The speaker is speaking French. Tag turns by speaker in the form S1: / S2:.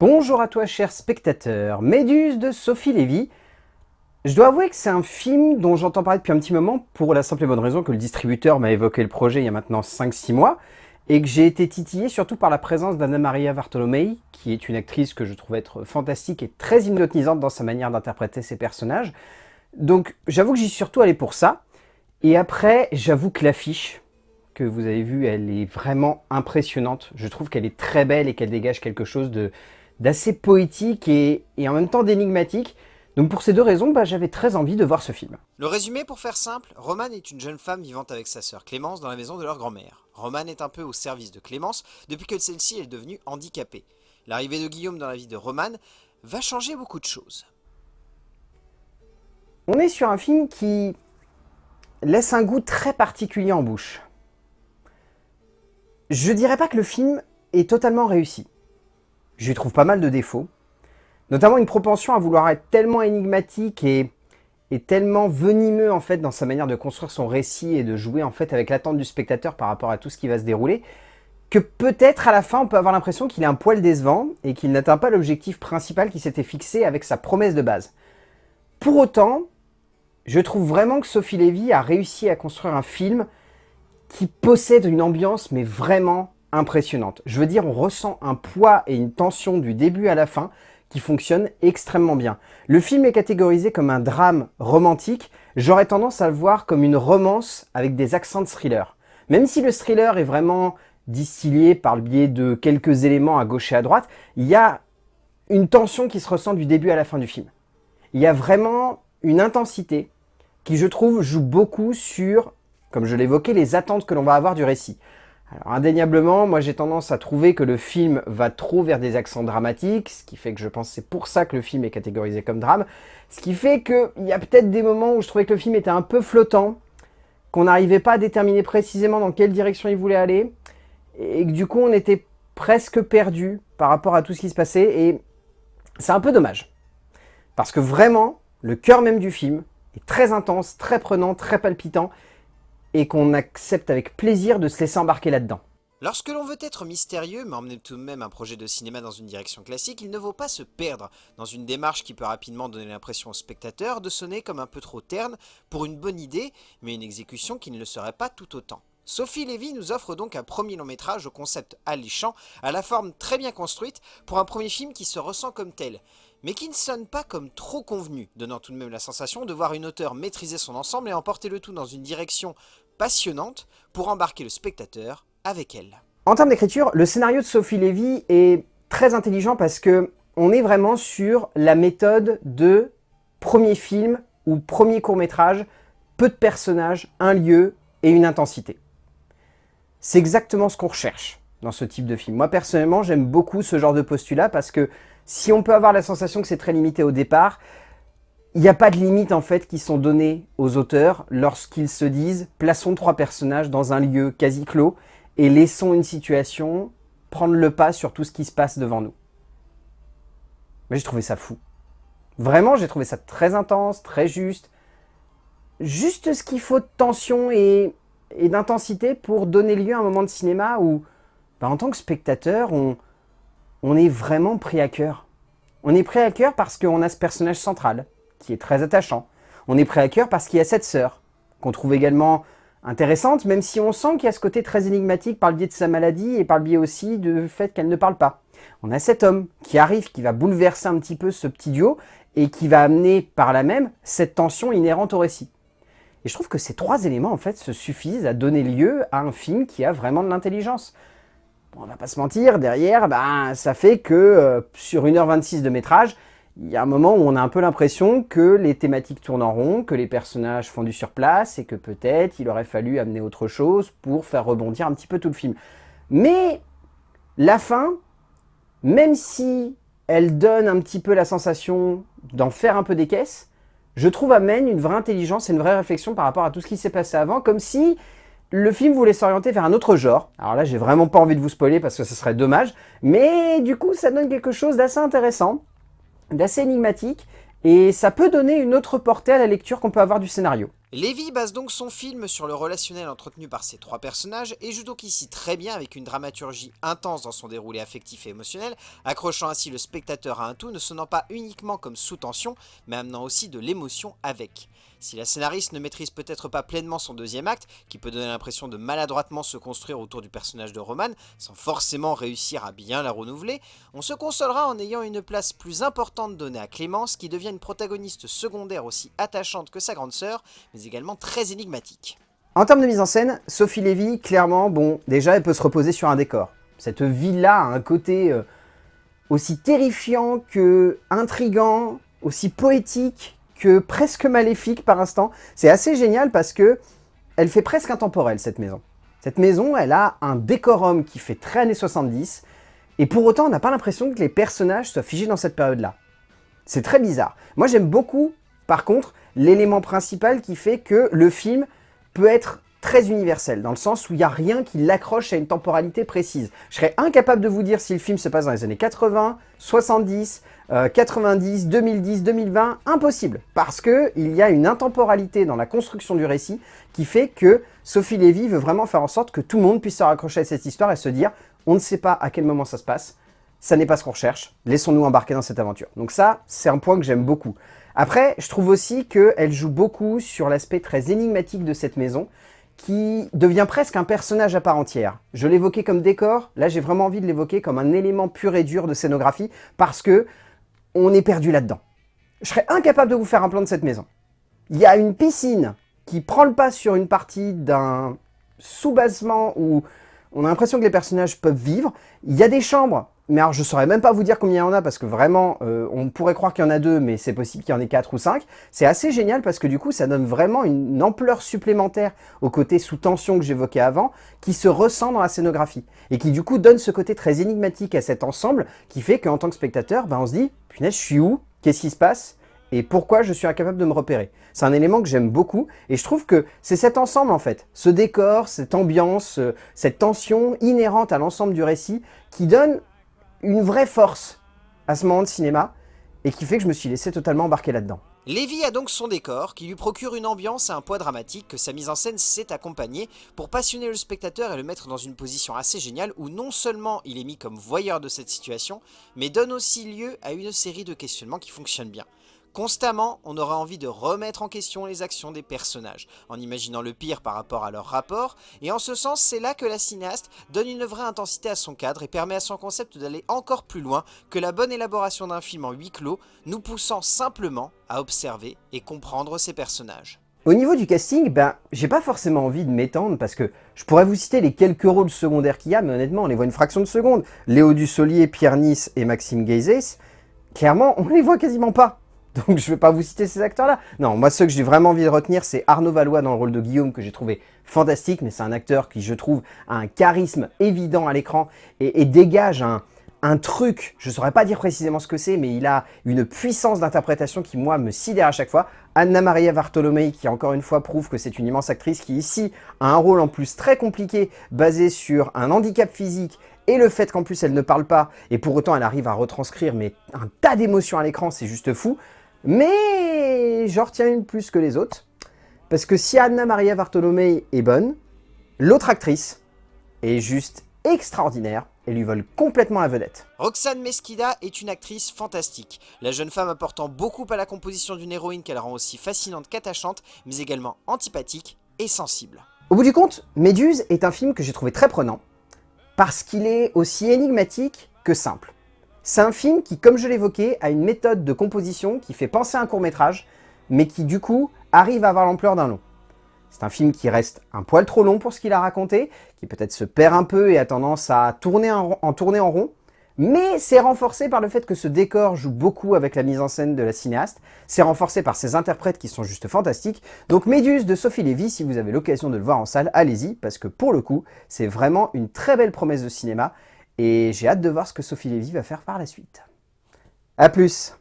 S1: Bonjour à toi cher spectateur, Méduse de Sophie Lévy. Je dois avouer que c'est un film dont j'entends parler depuis un petit moment pour la simple et bonne raison que le distributeur m'a évoqué le projet il y a maintenant 5-6 mois et que j'ai été titillé surtout par la présence d'Anna Maria Bartolomei qui est une actrice que je trouve être fantastique et très hypnotisante dans sa manière d'interpréter ses personnages. Donc j'avoue que j'y suis surtout allé pour ça. Et après, j'avoue que l'affiche que vous avez vue, elle est vraiment impressionnante. Je trouve qu'elle est très belle et qu'elle dégage quelque chose de d'assez poétique et, en même temps d'énigmatique. Donc pour ces deux raisons, bah, j'avais très envie de voir ce film.
S2: Le résumé pour faire simple, Romane est une jeune femme vivant avec sa sœur Clémence dans la maison de leur grand-mère. Romane est un peu au service de Clémence depuis que celle-ci est devenue handicapée. L'arrivée de Guillaume dans la vie de Romane va changer beaucoup de choses.
S1: On est sur un film qui laisse un goût très particulier en bouche. Je dirais pas que le film est totalement réussi. Je lui trouve pas mal de défauts. Notamment une propension à vouloir être tellement énigmatique et, tellement venimeux en fait dans sa manière de construire son récit et de jouer en fait avec l'attente du spectateur par rapport à tout ce qui va se dérouler, que peut-être à la fin on peut avoir l'impression qu'il est un poil décevant et qu'il n'atteint pas l'objectif principal qui s'était fixé avec sa promesse de base. Pour autant, je trouve vraiment que Sophie Lévy a réussi à construire un film qui possède une ambiance mais vraiment impressionnante. Je veux dire, on ressent un poids et une tension du début à la fin qui fonctionne extrêmement bien. Le film est catégorisé comme un drame romantique, j'aurais tendance à le voir comme une romance avec des accents de thriller. Même si le thriller est vraiment distillé par le biais de quelques éléments à gauche et à droite, il y a une tension qui se ressent du début à la fin du film. Il y a vraiment une intensité qui, je trouve, joue beaucoup sur, comme je l'évoquais, les attentes que l'on va avoir du récit. Alors indéniablement, moi j'ai tendance à trouver que le film va trop vers des accents dramatiques, ce qui fait que je pense c'est pour ça que le film est catégorisé comme drame, ce qui fait qu'il y a peut-être des moments où je trouvais que le film était un peu flottant, qu'on n'arrivait pas à déterminer précisément dans quelle direction il voulait aller, et que du coup on était presque perdu par rapport à tout ce qui se passait, et c'est un peu dommage. Parce que vraiment, le cœur même du film est très intense, très prenant, très palpitant, et qu'on accepte avec plaisir de se laisser embarquer là-dedans.
S2: Lorsque l'on veut être mystérieux, mais emmener tout de même un projet de cinéma dans une direction classique, il ne vaut pas se perdre dans une démarche qui peut rapidement donner l'impression au spectateur de sonner comme un peu trop terne pour une bonne idée, mais une exécution qui ne le serait pas tout autant. Sophie Lévy nous offre donc un premier long métrage au concept alléchant, à la forme très bien construite, pour un premier film qui se ressent comme tel, mais qui ne sonne pas comme trop convenu, donnant tout de même la sensation de voir une auteure maîtriser son ensemble et emporter le tout dans une direction passionnante pour embarquer le spectateur avec elle.
S1: En termes d'écriture, le scénario de Sophie Lévy est très intelligent parce que on est vraiment sur la méthode de premier film ou premier court-métrage, peu de personnages, un lieu et une intensité. C'est exactement ce qu'on recherche dans ce type de film. Moi personnellement, j'aime beaucoup ce genre de postulat parce que si on peut avoir la sensation que c'est très limité au départ, il n'y a pas de limites en fait qui sont données aux auteurs lorsqu'ils se disent « plaçons trois personnages dans un lieu quasi clos et laissons une situation prendre le pas sur tout ce qui se passe devant nous ». J'ai trouvé ça fou. Vraiment, j'ai trouvé ça très intense, très juste. Juste ce qu'il faut de tension et, d'intensité pour donner lieu à un moment de cinéma où, bah, en tant que spectateur, on est vraiment pris à cœur. On est pris à cœur parce qu'on a ce personnage central, qui est très attachant. On est prêt à cœur parce qu'il y a cette sœur, qu'on trouve également intéressante, même si on sent qu'il y a ce côté très énigmatique par le biais de sa maladie et par le biais aussi du fait qu'elle ne parle pas. On a cet homme qui arrive, qui va bouleverser un petit peu ce petit duo et qui va amener par là même cette tension inhérente au récit. Et je trouve que ces trois éléments en fait se suffisent à donner lieu à un film qui a vraiment de l'intelligence. Bon, on va pas se mentir, derrière, ben, ça fait que euh, sur 1h26 de métrage, il y a un moment où on a un peu l'impression que les thématiques tournent en rond, que les personnages font du surplace et que peut-être il aurait fallu amener autre chose pour faire rebondir un petit peu tout le film. Mais la fin, même si elle donne un petit peu la sensation d'en faire un peu des caisses, je trouve amène une vraie intelligence et une vraie réflexion par rapport à tout ce qui s'est passé avant, comme si le film voulait s'orienter vers un autre genre. Alors là, j'ai vraiment pas envie de vous spoiler parce que ce serait dommage, mais du coup, ça donne quelque chose d'assez intéressant d'assez énigmatique, et ça peut donner une autre portée à la lecture qu'on peut avoir du scénario.
S2: Lévy base donc son film sur le relationnel entretenu par ces trois personnages et joue donc ici très bien avec une dramaturgie intense dans son déroulé affectif et émotionnel, accrochant ainsi le spectateur à un tout ne sonnant pas uniquement comme sous-tension, mais amenant aussi de l'émotion avec. Si la scénariste ne maîtrise peut-être pas pleinement son deuxième acte, qui peut donner l'impression de maladroitement se construire autour du personnage de Roman, sans forcément réussir à bien la renouveler, on se consolera en ayant une place plus importante donnée à Clémence, qui devient une protagoniste secondaire aussi attachante que sa grande sœur, mais également très énigmatique.
S1: En termes de mise en scène, Sophie Lévy, clairement, bon, déjà elle peut se reposer sur un décor. Cette ville-là a un côté euh, aussi terrifiant que intrigant, aussi poétique que presque maléfique par instant. C'est assez génial parce que elle fait presque intemporelle cette maison. Cette maison, elle a un décorum qui fait très années 70, et pour autant on n'a pas l'impression que les personnages soient figés dans cette période-là. C'est très bizarre. Moi j'aime beaucoup, par contre, l'élément principal qui fait que le film peut être très universel, dans le sens où il n'y a rien qui l'accroche à une temporalité précise. Je serais incapable de vous dire si le film se passe dans les années 80, 70, 90, 2010, 2020, impossible, parce qu'il y a une intemporalité dans la construction du récit qui fait que Sophie Lévy veut vraiment faire en sorte que tout le monde puisse se raccrocher à cette histoire et se dire « on ne sait pas à quel moment ça se passe, ça n'est pas ce qu'on recherche, laissons-nous embarquer dans cette aventure ». Donc ça, c'est un point que j'aime beaucoup. Après, je trouve aussi qu'elle joue beaucoup sur l'aspect très énigmatique de cette maison, qui devient presque un personnage à part entière. Je l'évoquais comme décor, là j'ai vraiment envie de l'évoquer comme un élément pur et dur de scénographie, parce que on est perdu là-dedans. Je serais incapable de vous faire un plan de cette maison. Il y a une piscine qui prend le pas sur une partie d'un sous-basement où on a l'impression que les personnages peuvent vivre. Il y a des chambres, mais alors je saurais même pas vous dire combien il y en a parce que vraiment, euh, on pourrait croire qu'il y en a deux, mais c'est possible qu'il y en ait quatre ou cinq. C'est assez génial parce que du coup, ça donne vraiment une ampleur supplémentaire au côté sous tension que j'évoquais avant, qui se ressent dans la scénographie et qui du coup donne ce côté très énigmatique à cet ensemble qui fait qu'en tant que spectateur, ben, on se dit « punaise, je suis où? Qu'est-ce qui se passe ?» et pourquoi je suis incapable de me repérer? C'est un élément que j'aime beaucoup et je trouve que c'est cet ensemble en fait, ce décor, cette ambiance, euh, cette tension inhérente à l'ensemble du récit qui donne une vraie force à ce moment de cinéma et qui fait que je me suis laissé totalement embarquer là-dedans.
S2: Lévy a donc son décor, qui lui procure une ambiance et un poids dramatique que sa mise en scène sait accompagner pour passionner le spectateur et le mettre dans une position assez géniale où non seulement il est mis comme voyeur de cette situation, mais donne aussi lieu à une série de questionnements qui fonctionnent bien. Constamment, on aura envie de remettre en question les actions des personnages, en imaginant le pire par rapport à leur rapport, et en ce sens, c'est là que la cinéaste donne une vraie intensité à son cadre et permet à son concept d'aller encore plus loin que la bonne élaboration d'un film en huis clos, nous poussant simplement à observer et comprendre ses personnages.
S1: Au niveau du casting, ben, j'ai pas forcément envie de m'étendre parce que je pourrais vous citer les quelques rôles secondaires qu'il y a, mais honnêtement, on les voit une fraction de seconde. Léo Dussolier, Pierre Nice et Maxime Geizes, clairement, on les voit quasiment pas. Donc je vais pas vous citer ces acteurs-là. Non, moi ceux que j'ai vraiment envie de retenir, c'est Arnaud Valois dans le rôle de Guillaume, que j'ai trouvé fantastique, mais c'est un acteur qui, je trouve, a un charisme évident à l'écran et, dégage un, un truc, je saurais pas dire précisément ce que c'est, mais il a une puissance d'interprétation qui, moi, me sidère à chaque fois. Anna Maria Bartolomei, qui encore une fois prouve que c'est une immense actrice, qui ici a un rôle en plus très compliqué, basé sur un handicap physique et le fait qu'en plus elle ne parle pas, et pour autant elle arrive à retranscrire mais un tas d'émotions à l'écran, c'est juste fou. Mais j'en retiens une plus que les autres. Parce que si Anna Maria Bartolomei est bonne, l'autre actrice est juste extraordinaire et lui vole complètement la vedette.
S2: Roxane Mesquida est une actrice fantastique, la jeune femme apportant beaucoup à la composition d'une héroïne qu'elle rend aussi fascinante qu'attachante, mais également antipathique et sensible.
S1: Au bout du compte, Méduse est un film que j'ai trouvé très prenant, parce qu'il est aussi énigmatique que simple. C'est un film qui, comme je l'évoquais, a une méthode de composition qui fait penser à un court-métrage, mais qui du coup arrive à avoir l'ampleur d'un long. C'est un film qui reste un poil trop long pour ce qu'il a raconté, qui peut-être se perd un peu et a tendance à tourner en, tourner en rond, mais c'est renforcé par le fait que ce décor joue beaucoup avec la mise en scène de la cinéaste, c'est renforcé par ses interprètes qui sont juste fantastiques, donc Méduse de Sophie Lévy, si vous avez l'occasion de le voir en salle, allez-y, parce que pour le coup, c'est vraiment une très belle promesse de cinéma, et j'ai hâte de voir ce que Sophie Lévy va faire par la suite. A plus